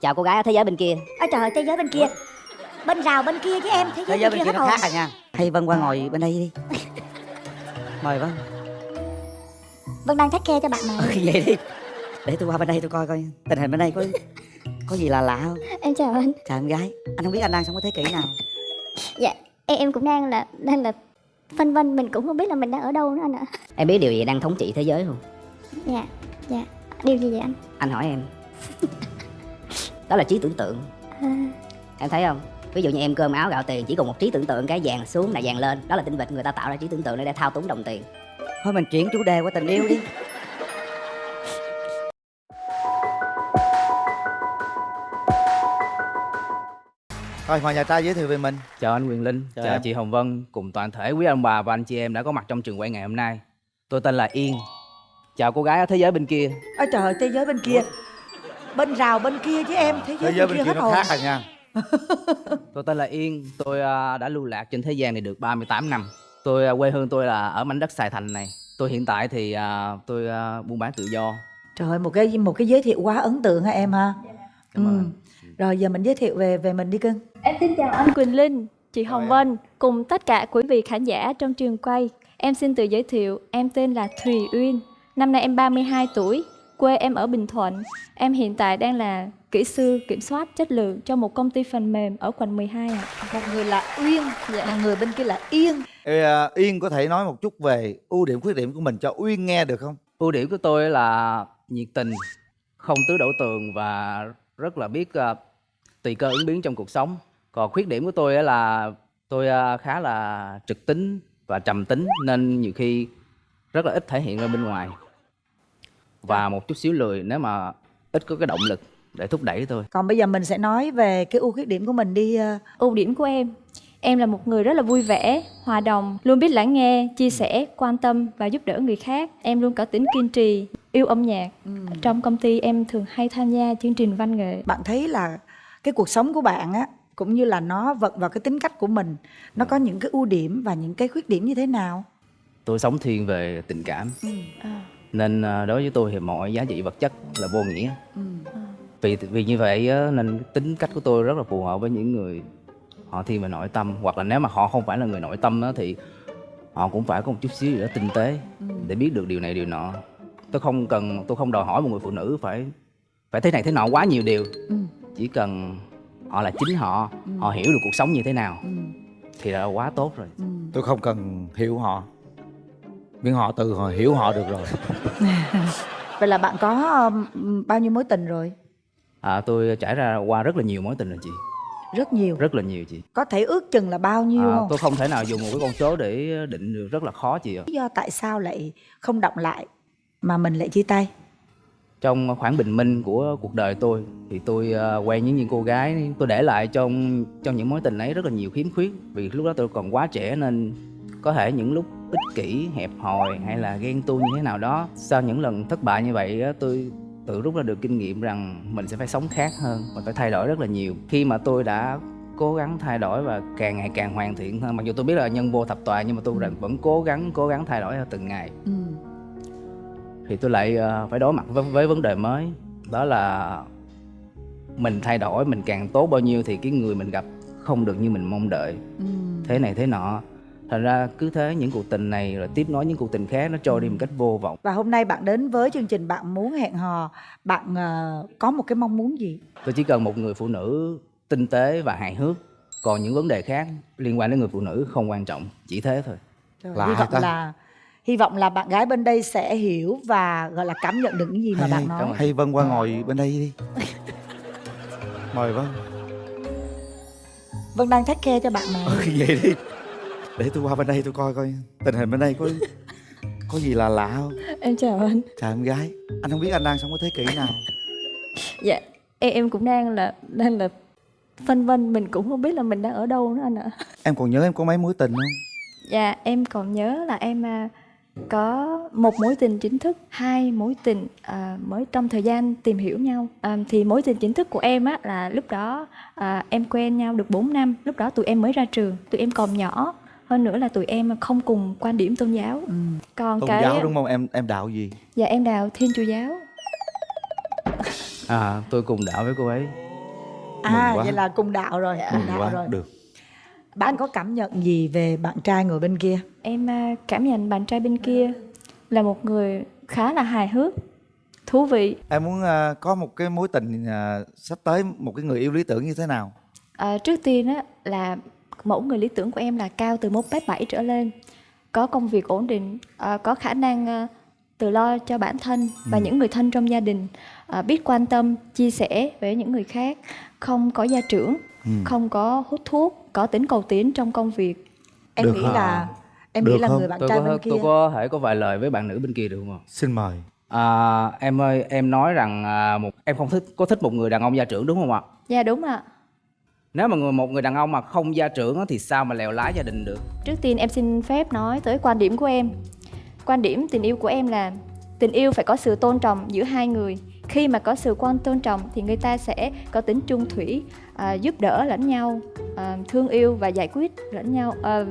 chào cô gái ở thế giới bên kia. Ôi trời ơi, thế giới bên kia. Bên rào bên kia chứ em Thế giới, thế giới bên kia hết nó khác à nha. Hay vân qua ngồi bên đây đi. Mời vân. Vân đang thách khe cho bạn Ừ, này vậy đi. Để tôi qua bên đây tôi coi coi tình hình bên đây có có gì là lạ không? Em chào anh. Chào em gái. Anh không biết anh đang sống ở thế kỷ nào. Dạ em, em cũng đang là đang là phân vân. Mình cũng không biết là mình đang ở đâu nữa anh ạ. Em biết điều gì đang thống trị thế giới không? Dạ dạ. Điều gì vậy anh? Anh hỏi em đó là trí tưởng tượng. À, em thấy không? Ví dụ như em cơm áo gạo tiền chỉ còn một trí tưởng tượng cái vàng xuống là vàng lên. Đó là tinh vịt người ta tạo ra trí tưởng tượng để thao túng đồng tiền. Thôi mình chuyển chủ đề qua tình yêu đi. Thôi mời nhà trai giới thiệu về mình. Chào anh Quyền Linh, Chào chào, em. chị Hồng Vân cùng toàn thể quý ông bà và anh chị em đã có mặt trong trường quay ngày hôm nay. Tôi tên là Yên. Chào cô gái ở thế giới bên kia. Ôi trời ơi, thế giới bên kia Bên rào bên kia chứ em Thế giới, Thế giới bên, bên kia kia hết nó hồn khác à nha Tôi tên là Yên, tôi à, đã lưu lạc trên thế gian này được 38 năm. Tôi à, quê hương tôi là ở mảnh đất Sài Thành này. Tôi hiện tại thì tôi buôn bán tự do. Trời ơi, một cái một cái giới thiệu quá ấn tượng hả em ha Cảm ơn Ừ. anh. Rồi giờ mình giới thiệu về về mình đi cưng Em xin chào anh Quỳnh Linh, chị Hồng. Vân cùng tất cả quý vị khán giả trong trường quay. Em xin tự giới thiệu, em tên là Thùy Uyên. Năm nay em 32 tuổi, quê em ở Bình Thuận. Em hiện tại đang là kỹ sư kiểm soát chất lượng cho một công ty phần mềm ở quận 12 ạ. Một người là Uyên Dạ. Một người bên kia là Yên Ê, à, Yên có thể nói một chút về ưu điểm khuyết điểm của mình cho Uyên nghe được không Ưu điểm của tôi là nhiệt tình, không tứ đổ tường và rất là biết à, tùy cơ ứng biến trong cuộc sống. Còn khuyết điểm của tôi á là tôi à, khá là trực tính và trầm tính nên nhiều khi rất là ít thể hiện ra bên ngoài. Và một chút xíu lười nếu mà ít có cái động lực để thúc đẩy tôi. Còn bây giờ mình sẽ nói về cái ưu khuyết điểm của mình đi ờ, Ưu điểm của em, em là một người rất là vui vẻ, hòa đồng, luôn biết lắng nghe, chia sẻ, quan tâm và giúp đỡ người khác. Em luôn có tính kiên trì, yêu âm nhạc. Trong công ty em thường hay tham gia chương trình văn nghệ. Bạn thấy là cái cuộc sống của bạn á Cũng như là nó vận vào cái tính cách của mình Nó có những cái ưu điểm và những cái khuyết điểm như thế nào Tôi sống thiên về tình cảm À. nên à, đối với tôi thì mọi giá trị vật chất là vô nghĩa. Vì vì như vậy á, nên tính cách của tôi rất là phù hợp với những người họ thiên về nội tâm. Hoặc là nếu mà họ không phải là người nội tâm á, thì họ cũng phải có một chút xíu gì đó tinh tế để biết được điều này điều nọ. Tôi không cần tôi không đòi hỏi một người phụ nữ phải phải thế này thế nọ quá nhiều điều. Chỉ cần họ là chính họ, họ hiểu được cuộc sống như thế nào thì là quá tốt rồi. Tôi không cần hiểu họ. Miễn họ từ họ hiểu họ được rồi Vậy là bạn có bao nhiêu mối tình rồi? À, tôi trải ra qua rất là nhiều mối tình rồi chị, Rất nhiều? Rất là nhiều chị. Có thể ước chừng là bao nhiêu À, không? tôi không thể nào dùng một cái con số để định được rất là khó chị ạ. lý do tại sao lại không động lại mà mình lại chia tay? Trong khoảng bình minh của cuộc đời tôi thì tôi à, quen với những cô gái, tôi để lại trong trong những mối tình ấy rất là nhiều khiếm khuyết. Vì lúc đó tôi còn quá trẻ nên có thể những lúc ích kỷ, hẹp hòi hay là ghen tuông như thế nào đó. Sau những lần thất bại như vậy tôi tự rút ra được kinh nghiệm rằng mình sẽ phải sống khác hơn và phải thay đổi rất là nhiều. Khi mà tôi đã cố gắng thay đổi và càng ngày càng hoàn thiện hơn mặc dù tôi biết là nhân vô thập toàn nhưng mà tôi vẫn cố gắng cố gắng thay đổi theo từng ngày ừ. thì tôi lại ờ, phải đối mặt với, với vấn đề mới đó là mình thay đổi mình càng tốt bao nhiêu thì cái người mình gặp không được như mình mong đợi Ừ. thế này thế nọ thành ra cứ thế những cuộc tình này rồi tiếp nối những cuộc tình khác nó trôi đi một cách vô vọng. Và hôm nay bạn đến với chương trình bạn muốn hẹn hò. Bạn ờ, có một cái mong muốn gì? Tôi chỉ cần một người phụ nữ tinh tế và hài hước. Còn những vấn đề khác liên quan đến người phụ nữ không quan trọng chỉ thế thôi. Lạ hy vọng ta. là hy vọng là bạn gái bên đây sẽ hiểu và gọi là cảm nhận được những gì mà hay, bạn hay, nói. hay Vân qua ngồi bên đây đi. Mời Vân. Vân đang thách khe cho bạn này Ừ, vậy đi Để tôi qua bên đây tôi coi coi Tình hình bên đây có có gì là lạ không Em chào anh. Chào em gái Anh không biết anh đang sống ở thế kỷ nào Dạ, em, em cũng đang là đang là phân vân mình cũng không biết là mình đang ở đâu nữa anh ạ. Em còn nhớ em có mấy mối tình không Dạ, em còn nhớ là em à, có một mối tình chính thức, hai mối tình à, mới trong thời gian tìm hiểu nhau. À, thì mối tình chính thức của em á là lúc đó à, em quen nhau được 4 năm, lúc đó tụi em mới ra trường, tụi em còn nhỏ. Hơn nữa là tụi em không cùng quan điểm tôn giáo. ừ. Còn Tôn cái giáo đúng không? Em em đạo gì? Dạ em đào Thiên Chúa giáo. à tôi cùng đạo với cô ấy. À vậy là cùng đạo rồi cùng Mừng đạo quá. rồi. Được. Bạn có cảm nhận gì về bạn trai ngồi bên kia? Em à, cảm nhận bạn trai bên kia là một người khá là hài hước, thú vị. em muốn à, có một cái mối tình à, sắp tới một cái người yêu lý tưởng như thế nào? À, trước tiên á là mẫu người lý tưởng của em là cao từ 1m7 trở lên, có công việc ổn định, à, có khả năng à, tự lo cho bản thân và những người thân trong gia đình, à, biết quan tâm, chia sẻ với những người khác, không có gia trưởng, Ừ. không có hút thuốc, có tính cầu tiến trong công việc. em Được nghĩ hả? là em Được nghĩ là không? người bạn tôi trai có bên kia tôi có thể có vài lời với bạn nữ bên kia được không ạ xin mời à, em ơi em nói rằng à, một em không thích có thích một người đàn ông gia trưởng đúng không ạ Dạ đúng ạ nếu mà người một người đàn ông mà không gia trưởng thì sao mà lèo lái gia đình được Trước tiên em xin phép nói tới quan điểm của em. Quan điểm tình yêu của em là tình yêu phải có sự tôn trọng giữa hai người. Khi mà có sự quan tôn trọng thì người ta sẽ có tính trung thủy, à, giúp đỡ lẫn nhau, à, thương yêu và giải quyết lẫn nhau, à,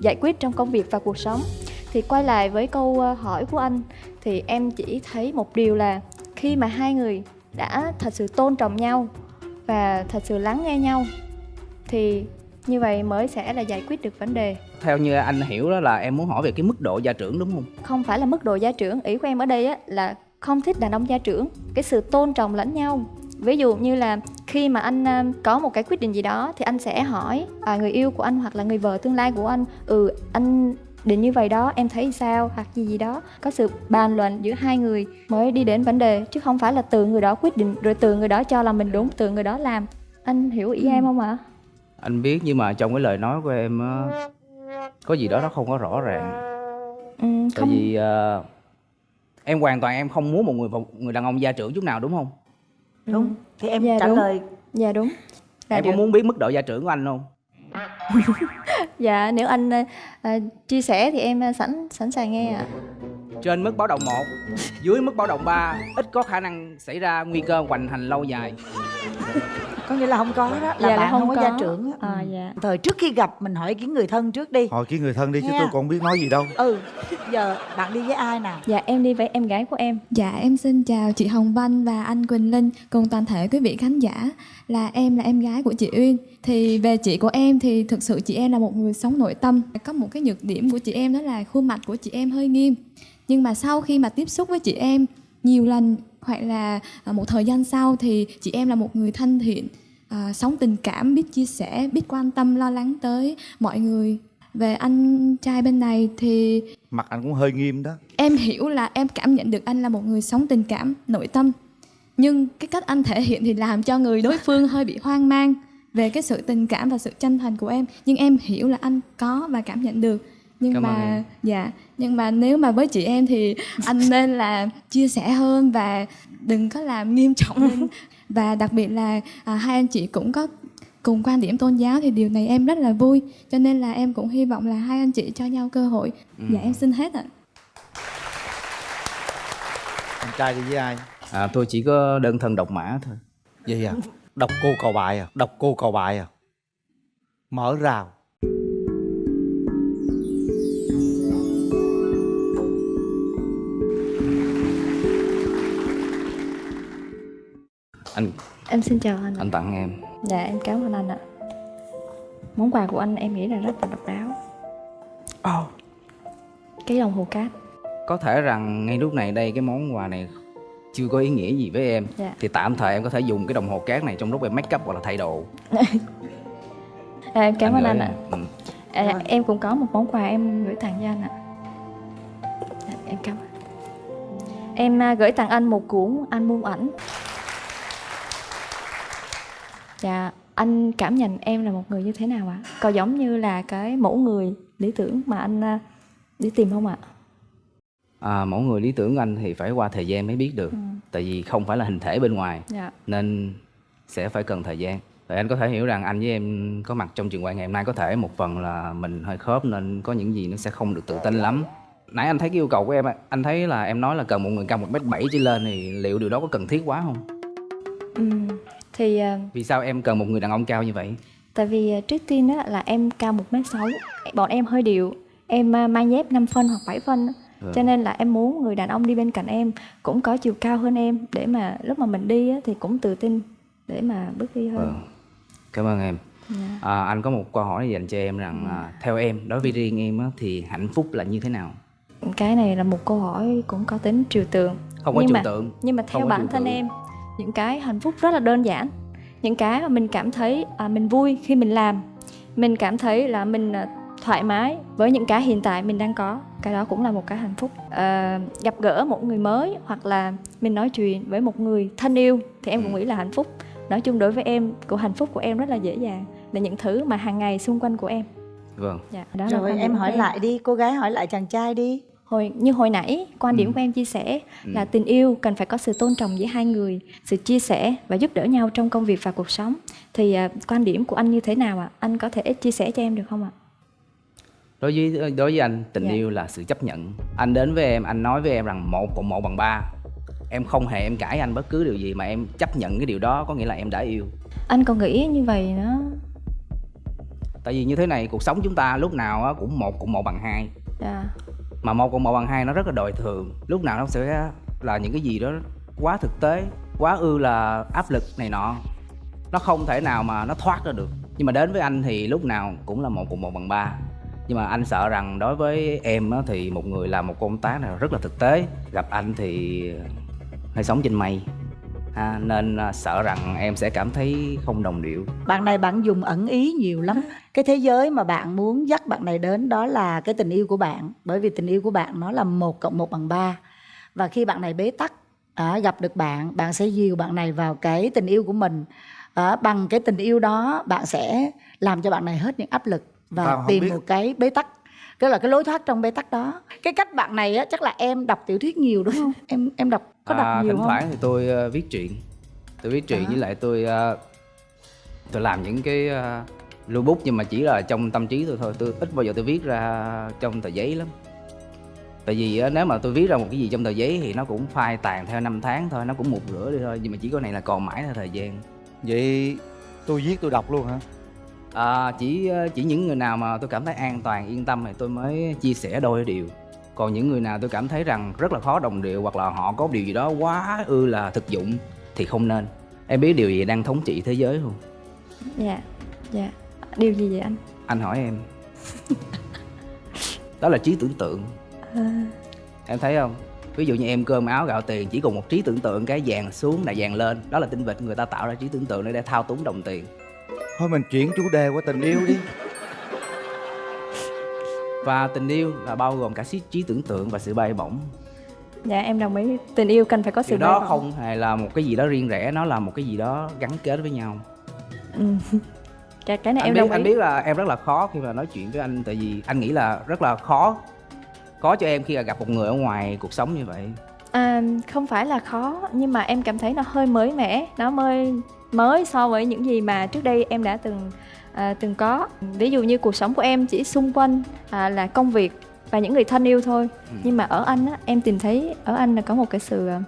giải quyết trong công việc và cuộc sống. Thì quay lại với câu à, hỏi của anh thì em chỉ thấy một điều là khi mà hai người đã thật sự tôn trọng nhau và thật sự lắng nghe nhau thì như vậy mới sẽ là giải quyết được vấn đề. Theo như anh hiểu đó là em muốn hỏi về cái mức độ gia trưởng đúng không? Không phải là mức độ gia trưởng ý của em ở đây á là không thích đàn ông gia trưởng. Cái sự tôn trọng lẫn nhau. Ví dụ như là khi mà anh à, có một cái quyết định gì đó thì anh sẽ hỏi à, người yêu của anh hoặc là người vợ tương lai của anh ừ anh định như vậy đó em thấy sao? Hoặc gì gì đó. Có sự bàn luận giữa hai người mới đi đến vấn đề chứ không phải là từ người đó quyết định rồi từ người đó cho là mình đúng từ người đó làm. Anh hiểu ý em không ạ anh biết nhưng mà trong cái lời nói của em á, có gì đó nó không có rõ ràng. Ừ, tại không. vì ờ, em hoàn toàn em không muốn một người một người đàn ông gia trưởng chút nào đúng không? Đúng. Thì em Dạ, trả đúng. lời. Dạ đúng. Là em được. có muốn biết mức độ gia trưởng của anh không? Dạ nếu anh à, à, chia sẻ thì em à, sẵn sẵn sàng nghe ạ. trên mức báo động 1 dưới mức báo động 3 ít có khả năng xảy ra nguy cơ hoành hành lâu dài có nghĩa là không có đó là Dạ là bạn không, không có, có. gia trưởng á. À, Ừ. dạ. thời trước khi gặp mình hỏi cái người thân trước đi hỏi cái người thân đi chứ Nha. tôi còn không biết nói gì đâu ừ giờ bạn đi với ai nào Dạ em đi với em gái của em. Dạ em xin chào chị Hồng Vân và anh Quỳnh Linh cùng toàn thể quý vị khán giả là em là em gái của chị Uyên thì về chị của em thì thực sự chị em là một người sống nội tâm có một cái nhược điểm của chị em đó là khuôn mặt của chị em hơi nghiêm nhưng mà sau khi mà tiếp xúc với chị em nhiều lần hoặc là à, một thời gian sau thì chị em là một người thân thiện à, sống tình cảm biết chia sẻ biết quan tâm lo lắng tới mọi người. Về anh trai bên này thì mặt anh cũng hơi nghiêm đó. em hiểu là em cảm nhận được anh là một người sống tình cảm nội tâm. Nhưng cái cách anh thể hiện thì làm cho người đối phương hơi bị hoang mang về cái sự tình cảm và sự chân thành của em. Nhưng em hiểu là anh có và cảm nhận được. Nhưng Cảm mà dạ nhưng mà nếu mà với chị em thì anh nên là chia sẻ hơn và đừng có làm nghiêm trọng lên. Và đặc biệt là à, hai anh chị cũng có cùng quan điểm tôn giáo thì điều này em rất là vui. Cho nên là em cũng hy vọng là hai anh chị cho nhau cơ hội. Dạ em xin hết ạ. Anh trai đi với ai? À, tôi chỉ có đơn thân độc mã thôi. Vậy à? Đọc cô cầu bài à? Đọc cô cầu bài à? Mở rào anh Em xin chào anh. anh tặng em Dạ em cảm ơn anh ạ. Món quà của anh em nghĩ là rất là độc đáo. oh. Cái đồng hồ cát. có thể rằng ngay lúc này đây cái món quà này chưa có ý nghĩa gì với em Dạ. thì tạm thời em có thể dùng cái đồng hồ cát này trong lúc em make up hoặc là thay đồ À, em cảm ơn anh này. ạ. ừ. À, em cũng có một món quà em gửi tặng cho anh ạ. Dạ, em cảm ơn. Em à, gửi tặng anh một cuốn album ảnh. Dạ, anh cảm nhận em là một người như thế nào ạ? Có giống như là cái mẫu người lý tưởng mà anh à, đi tìm không ạ? à, mẫu người lý tưởng của anh thì phải qua thời gian mới biết được Ừ. tại vì không phải là hình thể bên ngoài Dạ. nên sẽ phải cần thời gian Vậy anh có thể hiểu rằng anh với em có mặt trong trường quay ngày hôm nay có thể một phần là mình hơi khớp nên có những gì nó sẽ không được tự tin lắm. Nãy anh thấy cái yêu cầu của em, anh thấy là em nói là cần một người cao 1m7 trở lên thì liệu điều đó có cần thiết quá không? Ừ. Thì à, Vì sao em cần một người đàn ông cao như vậy? Tại vì à, trước tiên á, là em cao 1m6 Bọn em hơi điệu Em à, mang dép 5 phân hoặc 7 phân. Ừ. Cho nên là em muốn người đàn ông đi bên cạnh em Cũng có chiều cao hơn em Để mà lúc mà mình đi á, thì cũng tự tin Để mà bước đi hơn Ừ. cảm ơn em Dạ. à, anh có một câu hỏi dành cho em rằng à, theo em đối với riêng em á, thì hạnh phúc là như thế nào cái này là một câu hỏi cũng có tính trừu tượng không có Nhưng trừu mà- tượng nhưng mà theo bản thân em những cái hạnh phúc rất là đơn giản những cái mà mình cảm thấy à, mình vui khi mình làm. Mình cảm thấy là mình à, thoải mái với những cái hiện tại mình đang có. Cái đó cũng là một cái hạnh phúc. À, gặp gỡ một người mới hoặc là mình nói chuyện với một người thân yêu thì em cũng Ừ. nghĩ là hạnh phúc. Nói chung đối với em của hạnh phúc của em rất là dễ dàng. Là những thứ mà hàng ngày xung quanh của em. Vâng. Dạ, đó là rồi em hỏi lại đi cô gái hỏi lại chàng trai đi hồi như hồi nãy quan điểm Ừ. của em chia sẻ Ừ. là tình yêu cần phải có sự tôn trọng giữa hai người sự chia sẻ và giúp đỡ nhau trong công việc và cuộc sống. Thì à, quan điểm của anh như thế nào ạ? Anh có thể chia sẻ cho em được không ạ? Đối với đối với anh tình Dạ. yêu là sự chấp nhận. Anh đến với em anh nói với em rằng một cộng một bằng ba. Em không hề em cãi anh bất cứ điều gì mà em chấp nhận cái điều đó có nghĩa là em đã yêu. Anh còn nghĩ như vậy nó tại vì như thế này cuộc sống chúng ta lúc nào cũng một cộng một bằng hai. À, mà một cộng một bằng hai nó rất là đời thường. Lúc nào nó sẽ là những cái gì đó quá thực tế, quá ư là áp lực này nọ. Nó không thể nào mà nó thoát ra được. Nhưng mà đến với anh thì lúc nào cũng là một cộng một bằng ba. Nhưng mà anh sợ rằng đối với em thì một người làm một công tác này rất là thực tế. Gặp anh thì hơi sống trên mây ha, nên à, sợ rằng em sẽ cảm thấy không đồng điệu. Bạn này bạn dùng ẩn ý nhiều lắm. Cái thế giới mà bạn muốn dắt bạn này đến đó là cái tình yêu của bạn bởi vì tình yêu của bạn nó là một cộng một bằng ba. Và khi bạn này bế tắc à, gặp được bạn bạn sẽ dìu bạn này vào cái tình yêu của mình. À, bằng cái tình yêu đó bạn sẽ làm cho bạn này hết những áp lực và Tao tìm biết. một cái bế tắc cái là cái lối thoát trong bế tắc đó. Cái cách bạn này á chắc là em đọc tiểu thuyết nhiều đúng không? Em em đọc có đọc À, nhiều thỉnh không? thoảng thì tôi ờ, viết truyện. Tôi viết truyện À. với lại tôi ờ, tôi làm những cái ờ, lưu bút nhưng mà chỉ là trong tâm trí tôi thôi. Tôi ít bao giờ tôi viết ra trong tờ giấy lắm. Tại vì á, nếu mà tôi viết ra một cái gì trong tờ giấy thì nó cũng phai tàn theo năm tháng thôi nó cũng một rửa đi thôi. Nhưng mà chỉ có này là còn mãi theo thời gian. Vậy tôi viết tôi đọc luôn hả à, chỉ ờ, chỉ những người nào mà tôi cảm thấy an toàn yên tâm thì tôi mới chia sẻ đôi điều. Còn những người nào tôi cảm thấy rằng rất là khó đồng điệu hoặc là họ có điều gì đó quá ư là thực dụng thì không nên. Em biết điều gì đang thống trị thế giới không? Dạ dạ. Điều gì vậy anh? Anh hỏi em. Đó là trí tưởng tượng. À, em thấy không? Ví dụ như em cơm áo gạo tiền chỉ còn một trí tưởng tượng cái vàng xuống là vàng lên. Đó là tinh vịt người ta tạo ra trí tưởng tượng để thao túng đồng tiền thôi mình chuyển chủ đề qua tình yêu đi. Và tình yêu là bao gồm cả trí, trí tưởng tượng và sự bay bổng. Dạ em đồng ý. Tình yêu cần phải có sự điều bay đó bổng. không hề là một cái gì đó riêng rẽ nó là một cái gì đó gắn kết với nhau. Ừ. cái cái này anh em biết đồng anh ý. biết là em rất là khó khi mà nói chuyện với anh tại vì anh nghĩ là rất là khó khó cho em khi là gặp một người ở ngoài cuộc sống như vậy. À, không phải là khó nhưng mà em cảm thấy nó hơi mới mẻ nó mới mới so với những gì mà trước đây em đã từng à, từng có. Ví dụ như cuộc sống của em chỉ xung quanh à, là công việc và những người thân yêu thôi. Ừ. nhưng mà ở anh á em tìm thấy ở anh là có một cái sự à,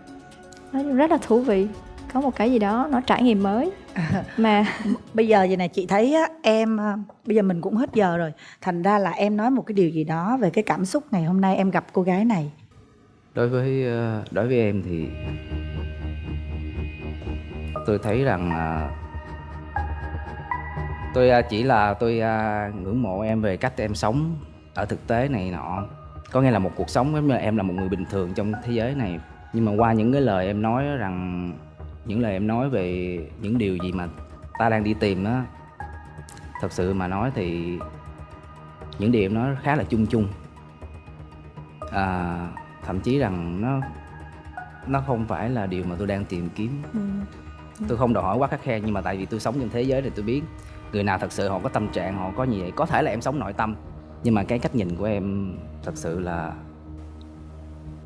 chung rất là thú vị. Có một cái gì đó nó trải nghiệm mới. Mà bây giờ vậy này chị thấy á, em à, bây giờ mình cũng hết giờ rồi. Thành ra là em nói một cái điều gì đó về cái cảm xúc ngày hôm nay em gặp cô gái này. Đối với ờ, đối với em thì tôi thấy rằng tôi à, chỉ là tôi à, ngưỡng mộ em về cách em sống ở thực tế này nọ. Có nghĩa là một cuộc sống giống như em là một người bình thường trong thế giới này. Nhưng mà qua những cái lời em nói rằng những lời em nói về những điều gì mà ta đang đi tìm á thật sự mà nói thì những điều em nói khá là chung chung. À, thậm chí rằng nó nó không phải là điều mà tôi đang tìm kiếm. Ừ, tôi không đòi hỏi quá khắc khe nhưng mà tại vì tôi sống trong thế giới thì tôi biết người nào thật sự họ có tâm trạng họ có gì vậy có thể là em sống nội tâm. Nhưng mà cái cách nhìn của em thật sự là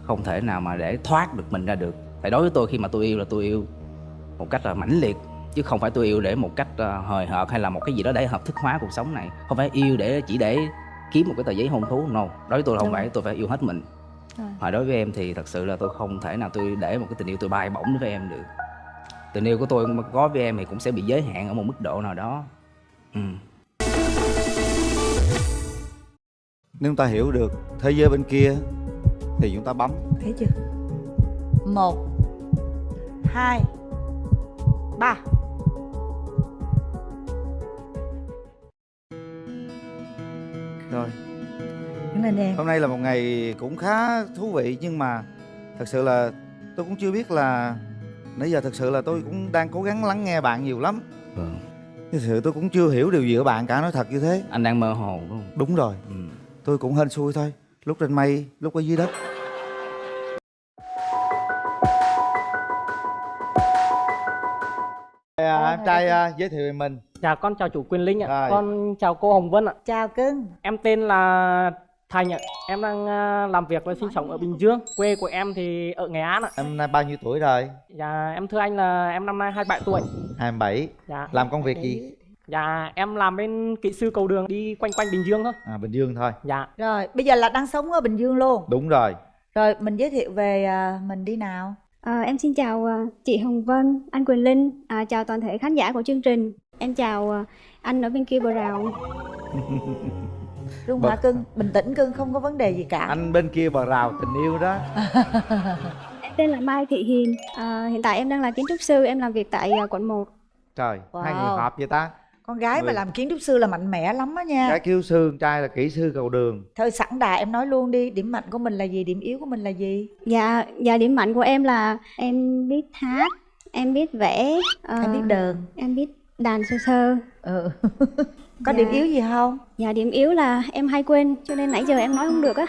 không thể nào mà để thoát được mình ra được. Tại đối với tôi khi mà tôi yêu là tôi yêu một cách là mãnh liệt chứ không phải tôi yêu để một cách ờ, hời hợt hay là một cái gì đó để hợp thức hóa cuộc sống này. Không phải yêu để chỉ để kiếm một cái tờ giấy hôn thú no. Đối với tôi là không Đúng. phải tôi phải yêu hết mình. À. mà đối với em thì thật sự là tôi không thể nào tôi để một cái tình yêu tôi bay bổng với em được tình yêu của tôi có với em thì cũng sẽ bị giới hạn ở một mức độ nào đó. Ừ. nếu ta hiểu được thế giới bên kia thì chúng ta bấm. Thế chưa? Một hai ba. Rồi. Cảm em. Hôm nay là một ngày cũng khá thú vị nhưng mà thật sự là tôi cũng chưa biết là nãy giờ thật sự là tôi cũng đang cố gắng lắng nghe bạn nhiều lắm Vâng. thật sự tôi cũng chưa hiểu điều gì ở bạn cả nói thật như thế anh đang mơ hồ đúng không đúng rồi ừ. tôi cũng hên xui thôi lúc trên mây lúc ở dưới đất à, em trai à, giới thiệu về mình Dạ con chào chủ Quyền Linh ạ. Rồi. Con chào cô Hồng Vân ạ. chào cưng Em tên là Thành ạ. Em đang à, làm việc và sinh sống ở Bình Dương. Quê của em thì ở Nghệ An ạ. em nay bao nhiêu tuổi rồi Dạ em thưa anh là em năm nay 27 tuổi. 27 Dạ. làm công việc gì Dạ em làm bên kỹ sư cầu đường đi quanh quanh Bình Dương thôi. à, bình dương thôi Dạ. rồi bây giờ là đang sống ở bình dương luôn đúng rồi rồi mình giới thiệu về à, mình đi nào À, em xin chào à, chị Hồng Vân, anh Quỳnh Linh, à, chào toàn thể khán giả của chương trình. Em chào anh ở bên kia bờ rào. Rung Bật- hả cưng bình tĩnh cưng không có vấn đề gì cả anh bên kia bờ rào tình yêu đó Em tên là Mai Thị Hiền. À, hiện tại em đang là kiến trúc sư, em làm việc tại à, quận 1. trời hai người Wow. hợp vậy ta con gái mà Người- làm kiến trúc sư là mạnh mẽ lắm á nha gái kêu sư con trai là kỹ sư cầu đường thôi sẵn đà em nói luôn đi điểm mạnh của mình là gì điểm yếu của mình là gì Dạ, dạ điểm mạnh của em là em biết hát, em biết vẽ, à, em biết đờn em biết đàn sơ sơ. ừ. có Dạ. điểm yếu gì không Dạ điểm yếu là em hay quên, cho nên nãy giờ em nói không được á.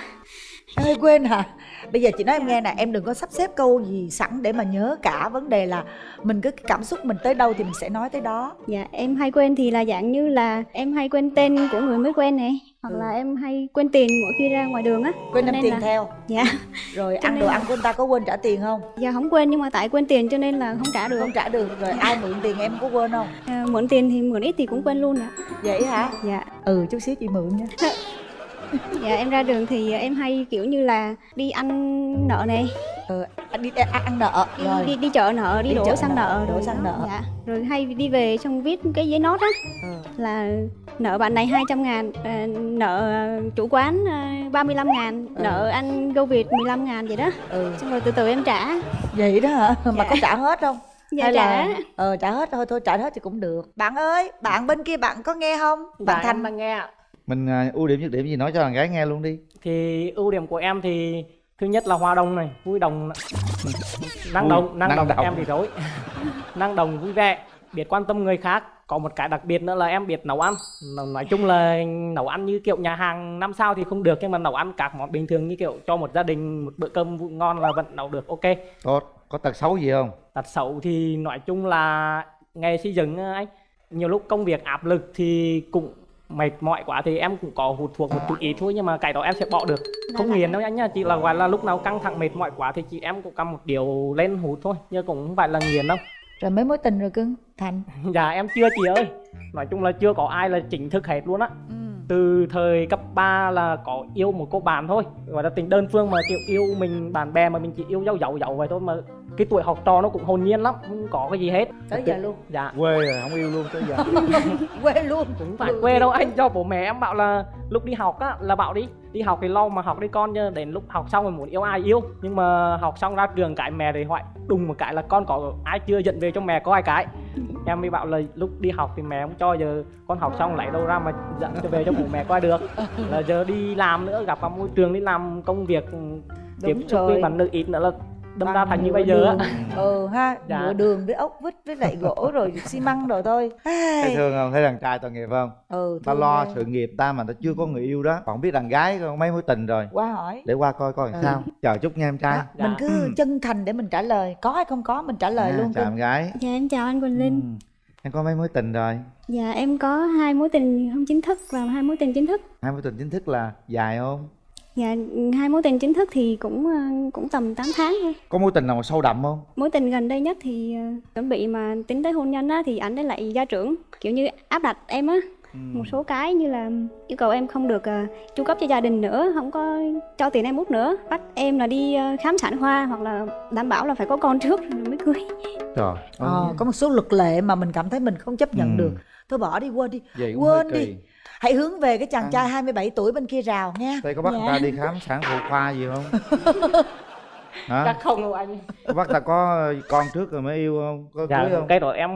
em hay quên hả bây giờ chị nói em nghe nè em đừng có sắp xếp câu gì sẵn để mà nhớ cả vấn đề là mình cứ cảm xúc mình tới đâu thì mình sẽ nói tới đó Dạ em hay quên thì là dạng như là em hay quên tên của người mới quen này, hoặc là em hay quên tiền mỗi khi ra ngoài đường á. quên đem tiền là- theo Dạ. rồi Cho ăn đồ là- ăn của người ta có quên trả tiền không Dạ không quên nhưng mà tại quên tiền cho nên là không trả được. không trả được rồi ai mượn tiền em có quên không À, mượn tiền thì mượn ít thì cũng quên luôn ạ. vậy hả Dạ. ừ chút xíu chị mượn nha Dạ em ra đường thì em hay kiểu như là đi ăn nợ này, ừ ăn đi ăn, ăn nợ đi, rồi đi đi chợ nợ, đi, Đi đổ chợ xăng nợ, nợ, đổ xăng nợ. Dạ. Rồi hay đi về xong viết cái giấy nốt á ừ. là nợ bạn này 200 ngàn, à, nợ chủ quán à, 35 ngàn, Ừ. nợ anh Go Việt 15 ngàn vậy đó. ừ Xong rồi từ từ em trả. vậy đó hả mà Dạ. có trả hết không Dạ hay trả. là ờ trả hết thôi thôi trả hết thì cũng được bạn ơi bạn bên kia bạn có nghe không bạn em thành đang nghe ạ. Mình à, ưu điểm nhược điểm gì nói cho thằng gái nghe luôn đi Thì ưu điểm của em thì thứ nhất là hòa đồng này, vui đồng, năng động, năng, năng động, động. em thì rối, năng động vui vẻ, biết quan tâm người khác. Có một cái đặc biệt nữa là em biết nấu ăn. Nói- chung là nấu ăn như kiểu nhà hàng năm sao thì không được nhưng mà nấu ăn các món bình thường như kiểu cho một gia đình một bữa cơm ngon là vẫn nấu được ok. tốt có tật xấu gì không Tật xấu thì nói chung là nghề xây dựng anh nhiều lúc công việc áp lực thì cũng mệt mỏi quá thì em cũng có hút thuốc một chút ít thôi nhưng mà cái đó em sẽ bỏ được. Không nghiền đâu anh nha chỉ là gọi là lúc nào căng thẳng mệt mỏi quá thì chị em cũng cầm một điều lên hút thôi nhưng cũng không phải là nghiền đâu. Rồi mấy mối tình rồi cưng thành. Dạ em chưa chị ơi. Nói chung là chưa có ai là chính thức hết luôn á. Ừ. từ thời cấp 3 là có yêu một cô bạn thôi. Gọi là tình đơn phương mà kiểu yêu mình bạn bè mà mình chỉ yêu dấu dấu dấu vậy thôi mà cái tuổi học trò nó cũng hồn nhiên lắm không có cái gì hết. Tới giờ luôn. Dạ. Quê rồi không yêu luôn tới giờ. Quê luôn. Cũng phải quê đâu anh cho bố mẹ em bảo là lúc đi học á là bảo đi đi học thì lo mà học đi con chứ đến lúc học xong rồi muốn yêu ai yêu. Nhưng mà học xong ra trường cái mẹ thì hỏi đùng một cái là con có ai chưa dẫn về cho mẹ có ai cái. Em mới bảo là lúc đi học thì mẹ không cho giờ con học xong lấy đâu ra mà dẫn cho về cho bố mẹ coi được. Là giờ đi làm nữa gặp vào môi trường đi làm công việc tiếp xúc với bạn nữ ít nữa là đâm ra thành như bây giờ á. ừ ha Dạ. nhựa đường với ốc vít với lại gỗ rồi xi măng rồi thôi. Thấy thương không? Thấy đàn trai tội nghiệp không? Ừ ta lo ghê. sự nghiệp ta mà ta chưa có người yêu đó. Còn biết đàn gái có mấy mối tình rồi. Qua hỏi. Để qua coi coi Ừ. sao. Chờ chút nha em trai. Đó, mình Dạ. cứ Ừ. chân thành để mình trả lời. Có hay không có mình trả lời À, luôn chào em gái. Dạ em chào anh Quỳnh Linh. Ừ. em có mấy mối tình rồi? Dạ em có hai mối tình không chính thức và hai mối tình chính thức. hai mối tình chính thức là dài không Dạ hai mối tình chính thức thì cũng ờ, cũng tầm 8 tháng thôi. có mối tình nào mà sâu đậm không Mối tình gần đây nhất thì ờ, chuẩn bị mà tính tới hôn nhân á thì ảnh ấy lại gia trưởng kiểu như áp đặt em á Ừ. một số cái như là yêu cầu em không được ờ, chu cấp cho gia đình nữa, không có cho tiền em út nữa, bắt em là đi ờ, khám sản khoa hoặc là đảm bảo là phải có con trước rồi mới cưới. trời ờ, có một số luật lệ mà mình cảm thấy mình không chấp nhận Ừ. được. Thôi bỏ đi quên đi. Vậy quên đi. hãy hướng về cái chàng À. trai 27 tuổi bên kia rào nha. Đây có bắt Dạ. ta đi khám sản phụ khoa gì không? Hả? Chắc không đâu anh. Bắt ta có con trước rồi mới yêu không? Có dạ cưới không? cái đó em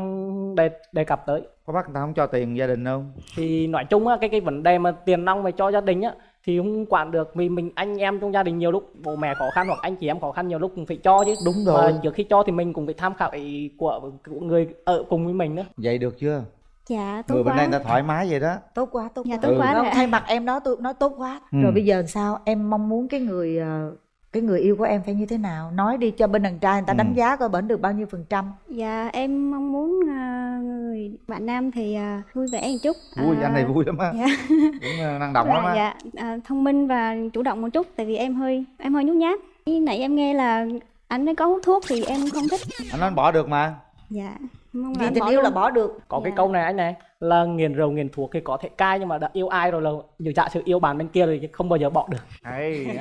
đề đề cập tới có bắt người ta không cho tiền gia đình không? Thì nói chung á cái cái vấn đề mà tiền nong về cho gia đình á thì không quản được. Vì mình anh em trong gia đình nhiều lúc bố mẹ khó khăn hoặc anh chị em khó khăn nhiều lúc cũng phải cho chứ. Đúng mà rồi. trước khi cho thì mình cũng phải tham khảo ý của, của người ở cùng với mình nữa vậy được chưa? Dạ tốt người bên quá. đây người ta thoải mái vậy đó. Tốt quá tốt Dạ, quá. tốt quá rồi. ạ. thay mặt em nói tôi nói tốt quá. Ừ. rồi bây giờ sao? Em mong muốn cái người ờ, cái người yêu của em phải như thế nào? Nói đi cho bên đàn trai người ta Ừ. đánh giá coi bển được bao nhiêu phần trăm. Dạ em mong muốn à, người bạn nam thì à, vui vẻ một chút. Vui À, anh này vui lắm á. dạ. cũng năng động lắm Và á. Dạ à, thông minh và chủ động một chút tại vì em hơi em hơi nhút nhát. Khi nãy em nghe là anh ấy có hút thuốc thì em không thích. Anh nói anh bỏ được mà. Dạ mong là vì tình yêu luôn. là bỏ được. Cái Dạ. câu này anh này là nghiền rượu nghiền thuốc thì có thể cai nhưng mà đã yêu ai rồi là nhiều giả sự yêu bạn bên kia rồi thì không bao giờ bỏ được. Hay.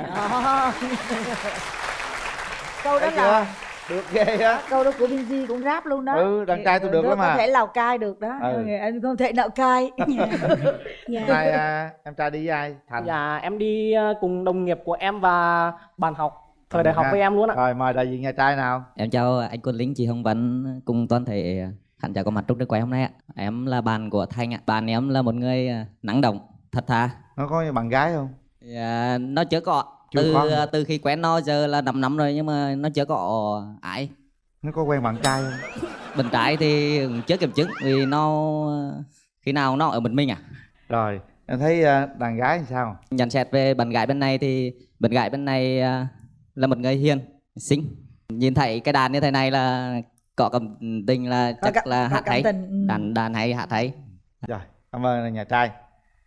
Câu đó là được ghê á. Câu đó của Binz cũng rap luôn đó. Ừ, đàn trai tôi được Đó lắm có mà. thể lào cai được đó. Ừ. anh không thể nào cai. Dạ. hôm nay à, em trai đi với ai? Thành. Dạ em đi à, cùng đồng nghiệp của em và bạn học thời đại học với em luôn ạ rồi mời đại diện nhà trai nào. Em chào anh Quân Linh, chị Hồng Vân cùng toàn thể khán giả có mặt trong trường quay hôm nay ạ. Em là bạn của Thanh ạ. Bạn em là một người à, năng động, thật thà. nó có bạn gái không Dạ, nó chưa có. Chưa từ có hả? từ khi quen nó giờ là 5 năm rồi nhưng mà nó chưa có ai. nó có quen bạn trai không Bên trái thì chưa kiểm chứng vì nó khi nào nó ở một mình à. rồi em thấy à, đàn gái thì sao Nhận xét về bạn gái bên này thì bạn gái bên này à, là một người hiền, xinh. Nhìn thấy cái đàn như thế này là có cảm tình là chắc cảm- là cảm hay. tình, ừ. Đàn đàn hay hát hay. rồi cảm ơn nhà trai.